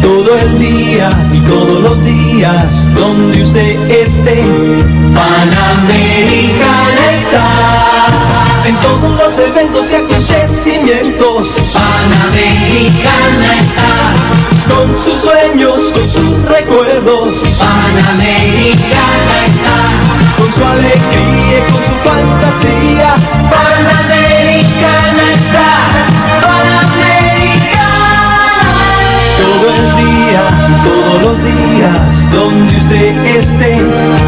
Todo el día y todos los días, donde usted esté, Panamericana está. En todos los eventos y acontecimientos, Panamericana está. con sus sueños, con sus recuerdos, Panamericana está. con su alegría y con su fantasía. Usted esté,